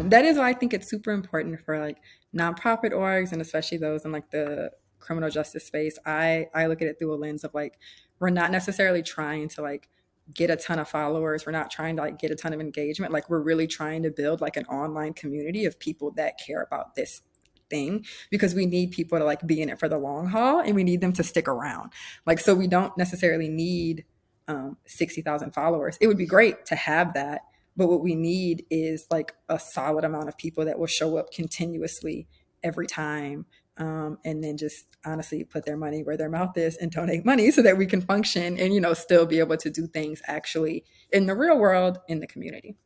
um, that is why I think it's super important for like nonprofit orgs and especially those in like the criminal justice space. I I look at it through a lens of like we're not necessarily trying to like get a ton of followers. We're not trying to like get a ton of engagement. Like we're really trying to build like an online community of people that care about this thing because we need people to like be in it for the long haul and we need them to stick around. Like so we don't necessarily need um 60,000 followers. It would be great to have that, but what we need is like a solid amount of people that will show up continuously every time um, and then just honestly put their money where their mouth is and donate money so that we can function and you know still be able to do things actually in the real world in the community